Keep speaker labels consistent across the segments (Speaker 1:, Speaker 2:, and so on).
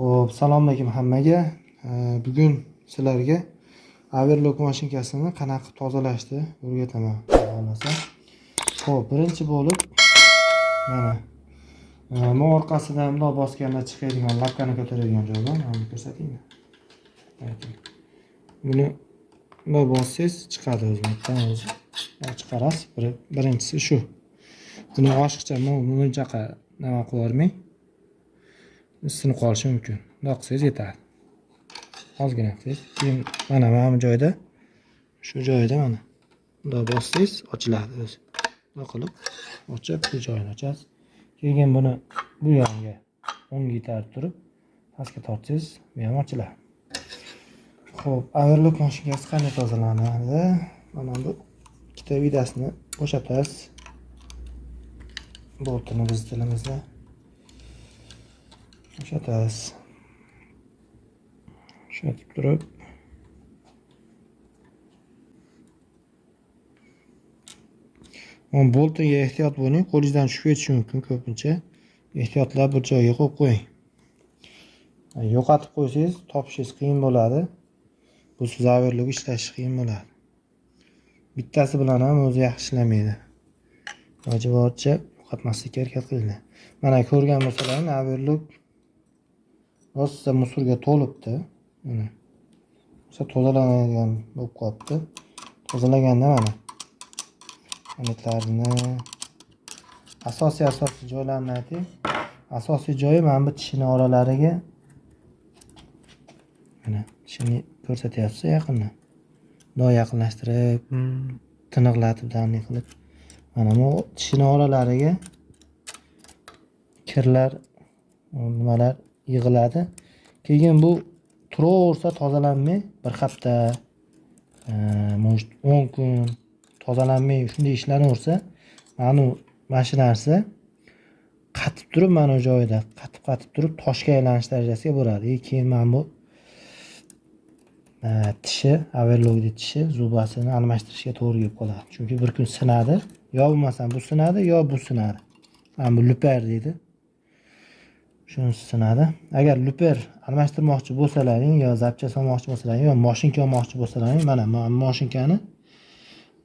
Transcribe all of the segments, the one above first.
Speaker 1: Xo'p, salom alaykum hammaga. Bugun sizlarga overlock mashinkasini qanaqa qilib tozalashni o'rgataman, xolasa. Xo'p, birinchi bo'lib mana e, bu orqasidan bundoq bosganda chiqadigan lapkani ko'taradigan joydan mana ko'rsataymi? Buni bundoq bossangiz chiqadi o'zidan o'zi. Chiqarasiz. Birinchisi shu. Buni oshiqcha munchaqa nima qilib isinib sinib qolishi mumkin. Bundoq qilsangiz yetadi ozgina qilsangiz keyin mana mana bu joyda shu joyida mana bundoq bossangiz ochiladi o'zi. Bundoq qilib ochib bu joyini ochasiz. Keyin buni bu yoniga o'ngga itarib turib pastga tortsangiz bu ham ochiladi. Ho'p overlock mashinkasi qanday tozalanadi? Mana bu ikkita vidasini bo'shatasiz. Boltini biz tilimizda Bo'shatasiz. Bo'shatib turib Mana boltiga ehtiyot bo'ling, qo'lingizdan tushib ketishi mumkin ko'pincha. Ehtiyotlab bir joyga qo'yib qo'ying. Yo'qotib qo'ysangiz, topishingiz qiyin bo'ladi. Bu zavirlik ishlash ishlashi qiyin bo'ladi. Bittasi bilan ham o'zi yaxshi ishlamaydi. Iloji boricha yo'qotmaslikka harakat qilinglar. Mana ko'rgan bo'lsalaring, overlock rosa musorga to'libdi. Mana. O'sha tozalanadigan bo'lib qolibdi. Tozalaganda mana? Paletlarini asosiy asosiy joylarini aytay asosiy joyi mana bu tishini oralariga mana tishini ko'rsatyapsiz yaqindan bundoq yaqinlashtirib tiniqlatib danniy qilib mana bu tishini oralariga kirlar nimalar yig'iladi. Keyin bu turaversa tozalanmay bir hafta e, может o'n kun tozalanmay shunday ishlanaversa mana mana shu narsa qatib turib mana bu joyida qatib qatib turib toshga aylanish darajasiga boradi. И keyin mana bu e, tishi overlockni tishi zubasini almashtirishga to'g'ri kelib qoladi. Chunki bir kun sinadi. Yo bo'lmasam bu sinadi yo bu sinadi. Mana bu lupar deydi. Shunisi sinadi agar luper almashtirmoqchi bo'lsalaring yo zapcha solmoqchi bo'lsalaring yo moshinka olmoqchi bo'lsalaring mana moshinkani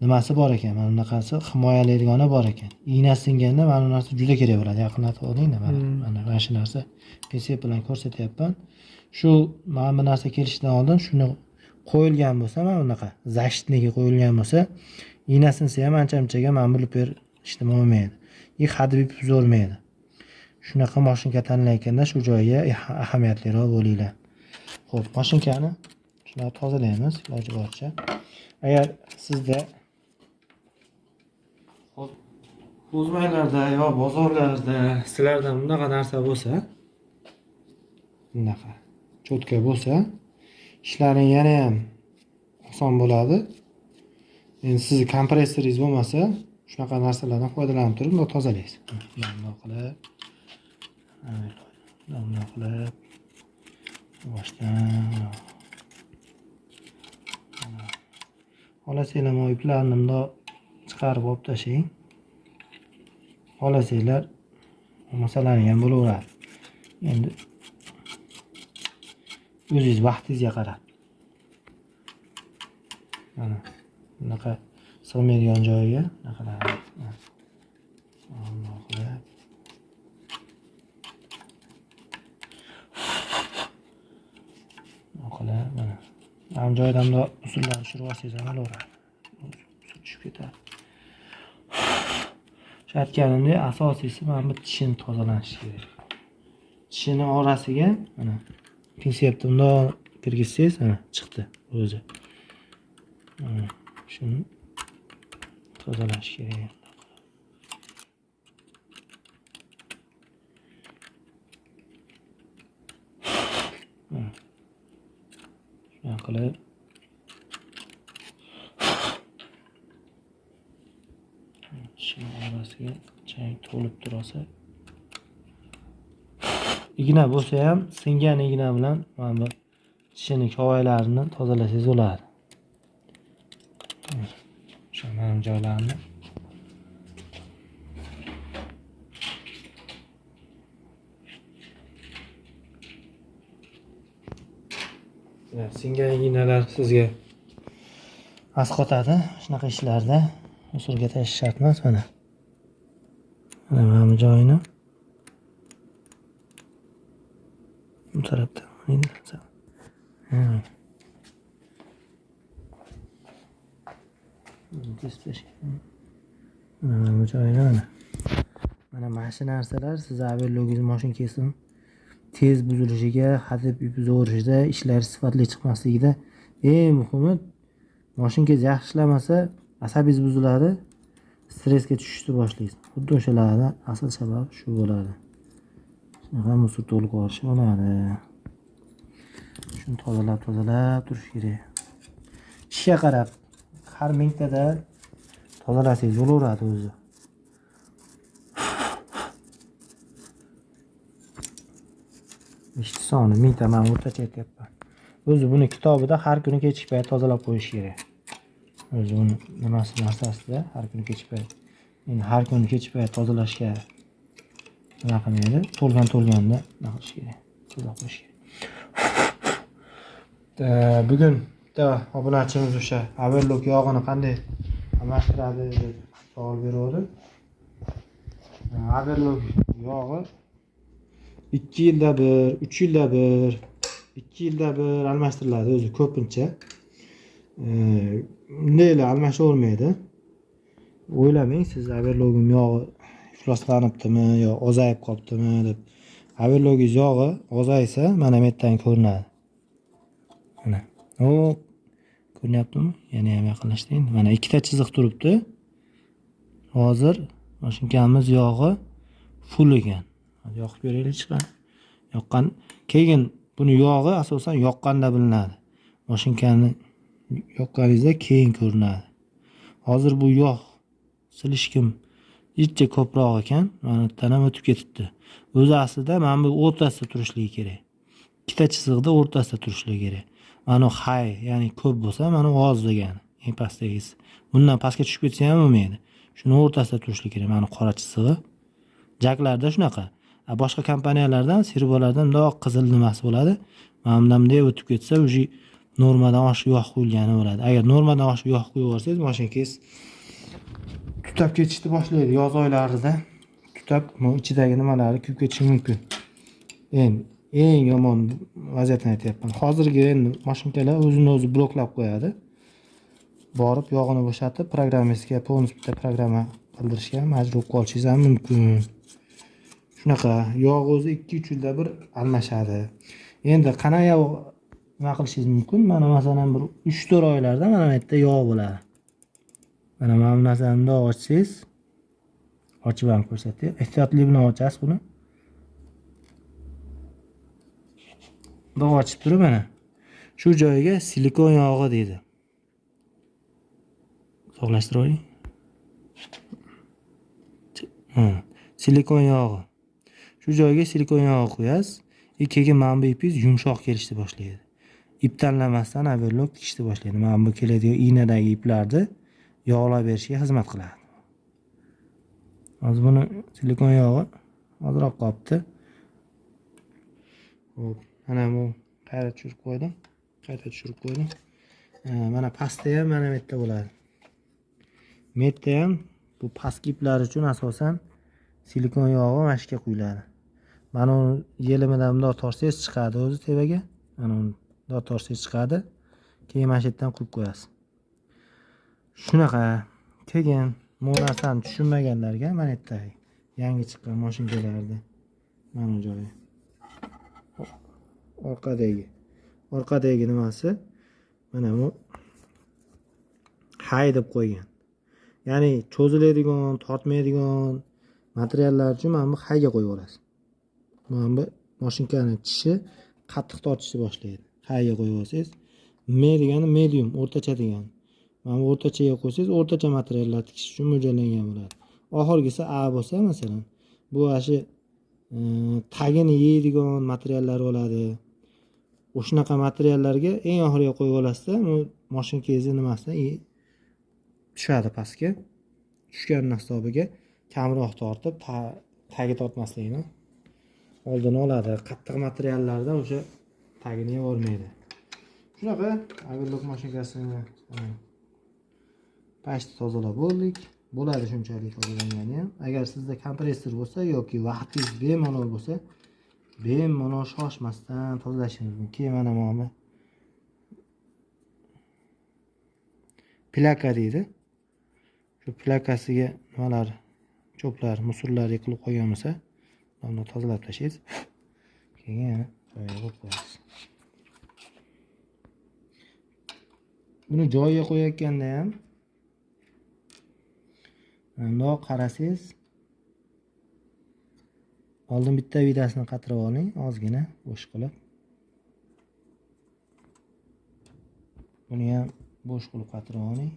Speaker 1: nimasi bor ekan? Mana bunaqasi himoyalaydigani bor ekan. Igna singanda mana bu narsa juda kerak bo'ladi. Yaqinlatib olingda mana mana mana shu narsa pinsep bilan ko'rsatyapman. Shu mana bu narsa kelishidan oldin shuni qo'yilgan bo'lsa mana bunaqa защитныйga qo'yilgan bo'lsa igna sinsa ham ancha munchaga mana bu luper ishlama olmaydi и hadeb buzolmaydi shunaqa mashinka tanlayganda shu joyga ahamiyatliroq bo'linglar. Ho'p mashinkani shunaqa tozalaymiz iloji boricha. Agar sizda o'zbaklarda yo bozorlarda sizlarda bunaqa narsa bo'lsa bunaqa cho'tka bo'lsa ishlaring yana ham oson bo'ladi. Endi sizni kompressoringiz bo'lmasa shunaqa narsalardan foydalanib turib bundoq tozalaysiz. Bundoq qilib bundoq qilib boshdan xohlasanglar mana. Iplarni bundoq chiqarib olib tashlang. Xohlasanglar bo'lmasalaring ham bo'laveradi. Endi o'zingiz vaqtingizga qarab. Mana bunaqa sig'maydigan joyiga bunaqa qilib mana mana bu joyidan bundoq usullarni tushirib olsangiz tushib ketadi. Shu asosiysi mana bu tishini tozalanishi kerak. Tishini orasiga mana pinsepni bundoq kirgizsangiz mana chiqdi o'zi. Shuni tozalash kerak. Qilib tishni orasiga chang to'lib turasa igna bo'lsa ham singan igna bilan mana bu tishini kovoylarini tozalasangiz bo'ladi. O'sha mana joylarini singan ignalar sizga asqotadi shunaqa ishlarda. Usulga tashish shart emas mana. Mana mana bu joyini bu tarafda mana bu joyini mana. Mana mana shu narsalar sizni overlogingiz mashinkangizni tez buzilishiga hadeb zo'rishida ishlari sifatli chiqmasligida. Eng muhimi moshinkangiz yaxshi ishlamasa asabingiz buziladi stressga tushishni boshlaysiz. Xuddi o'shalarni asl sababi shu bo'ladi. Shunaqa musor to'lib qolishi bo'ladi. Shuni tozalab tozalab turish kerak. Ishga qarab har mingtada tozalasangiz bo'laveradi o'zi. Ishchi soni mingta man o'rtacha aytyapman. O'zi buni kitobida har kuni kechki payt tozalab qo'yish kerak. O'zi buni nimasi narsasida har kuni kechki payt endi har kuni kechki payt tozalashga nima qilmaydi? To'lgan to'lganda nima qilish kerak? Tozalab qo'yish kerak. Bugun bitta obunachimiz o'sha averlok yog'ini qanday almashtiradi deb savol beruvdi. Averlok yog'i ikki yilda bir uch yilda bir ikki yilda bir almashtiriladi o'zi ko'pincha. Bundaylar almashavermaydi o'ylamang siz averlogim yog'i ifloslanibdimi yo ozayib qolibdimi deb. Averlogingiz yog'i ozaysa mana bu yerdan ko'rinadi. Mana. O ko'rinyaptimi? Yana ham yaqinlashtiring mana ikkita chiziq turibdi. Hozir mashinkamiz yog'i full ekan. Yoqib beraylik chiqadi yoqqan keyin buni yog'i asosan yoqqanda bilinadi. Mashinkani yoqqaningizda keyin ko'rinadi. Hozir bu yog' silishkim jicha ko'proq ekan mana bu ham o'tib ketibdi. O'zi aslida mana bu o'rtasida turishligi kerak. Ikkita chiziqda o'rtasida turishligi kerak. Mana hay ya'ni ko'p bo'lsa mana oz degani eng pastdagisi. Bundan pastga tushib ketsa ham bo'lmaydi shuni o'rtasida turishligi kerak mana qora chizig'i jaklarda shunaqa. Boshqa kompaniyalardan servolardan mundoq qizil nimasi bo'ladi. Mana bundan bunday o'tib ketsa уже normadan oshiq yog' quyilgani bo'ladi. Agar normadan oshiq yog' quyib yuborsangiz mashinangiz tutab ketishni boshlaydi yoz oylarida. Tutab ichidagi nimalari kuyib ketishi mumkin. Endi eng yomon vaziyatni aytyapman. Hozirgi endi mashinkalar o'zini o'zi bloklab qo'yadi. Borib yog'ini bo'shatib programmistga полностью bitta programma qildirishga majbur bo'lib qolishingiz ham mumkin. Shunaqa yog' o'zi ikki uch yilda bir almashadi. Endi qanaqa nima qilishingiz mumkin? Mana masalan bir uch to'rt oylarda mana bu yerda yog' bo'ladi. Mana mana bu narsani bundoq ochsangiz ochib ham ko'rsatay. Ehtiyotli bilan ochasiz buni. Bundoq ochib turib mana shu joyiga silikon yog'i deydi. Uzoqlashtirib oling. Silikon yog'i. Shu joyga silikon yog'i qo'yasiz. И keyin mana bu ipingiz yumshoq kelishni boshlaydi. Ip tanlamasdan overlock tikishni boshlaydi. Mana bu keladigan iynadagi iplarni yog'lab berishga xizmat qiladi. Hozir buni silikon yog'i ozroq qolibdi ho'p mana bu qayta tushirib qo'ydim? Qayta tushirib qo'ydim? Mana pastda ham mana bu yerda bo'ladi. Bu yerda ham bu pastki iplar uchun asosan silikon yog'i mana shu yerga quyiladi. Mana uni yelimidan bundoq tortsangiz chiqadi o'zi tevaga. Mana uni bundoq chiqadi. Keyin mana shu yerdan quyib qo'yasiz. Shunaqa. Keyin bu narsani tushunmaganlarga mana bu yerda yangi chiqqan moshinkalarni mana bu joyi orqadagi. Orqadagi nimasi? Mana bu. Hay deb qo'ygan. Ya'ni cho'ziladigan tortmaydigan materiallar uchun mana bu hayga qo'yib yuborasiz mana bu mashinkani tishi qattiq tortishni boshlaydi. Hayga qo'yib olsangiz me degani medium o'rtacha degani. Mana bu o'rtachaga qo'ysangiz o'rtacha materiallar tikish uchun mo'ljallangan bo'ladi. Oxirgisi a bo'lsa masalan bu ana shu e, tagini yeydigan materiallar bo'ladi. O'shanaqa materiallarga eng oxiriga qo'yib olasizda moshinkangizni nimasidan? Tushadi pastga. Tushganini hisobiga kamroq tortib tagi tortmasligini oldini oladi. Qattiq materiallardan o'sha tagini yevormaydi shunaqa averlok mashinkasini e, pashti tozalab bo'ldik bo'ladi shunchalik tozalangani ham agar sizda kompressor bo'lsa yoki vaqtingiz bemalol bo'lsa bemalol shoshmasdan tozalashingiz mumkin. Keyin mana mana. Plaka deydi. Shu plakasiga nimalar cho'plar musurlar yiqilib qolgan bo'lsa uni tozalab tashlaysiz. Keyin yana joyiga buni joyiga qo'yayotganda ham mundoq qarasangiz oldin bitta vidasini qatirib oling ozgina bo'sh qilib. Buni ham bo'sh qilib qatirib oling.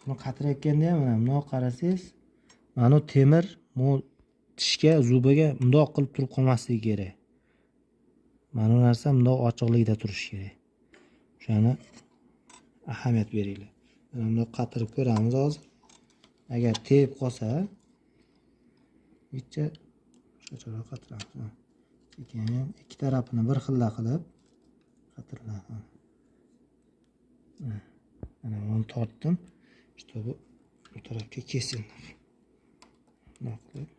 Speaker 1: Buni qatirayotganda ham mana bundoq qarasangiz mana bu temir bu tishga zubiga bundoq qilib turib qolmasligi kerak. Mana bu narsa bundoq ochiqlikda turishi kerak. O'shani ahamiyat beringlar. Mana bundoq qatirib ko'ramiz hozir. Agar tegib qolsa bitta shuncharoq qatiramiz sekin ikki tarafini bir xilla qilib qatirladi mana buni tortdim. Чтобы bu tarafga kesildi. Bundoq qilib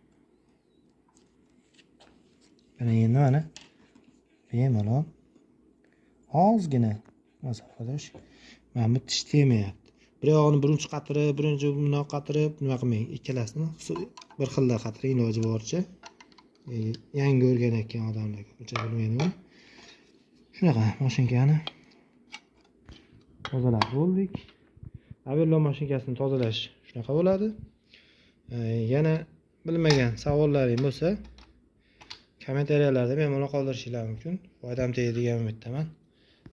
Speaker 1: mana endi mana bemalol. Ozgina masofada mana bu tish temayapti bir yog'ini birinchi qatirib birinchi bundoq qatirib nima qilmang ikkalasini bir xilda qatiring iloji boricha e, yangi o'rganayotgan odamlar ko'pincha bilmaydiku shunaqa mashinkani tozalab bo'ldik. Averlon mashinkasini tozalash shunaqa bo'ladi. E, yana bilmagan savollaring bo'lsa kommentariyalarda bemalol qoldirishinglar mumkin. Foydam tegdi degan umiddaman.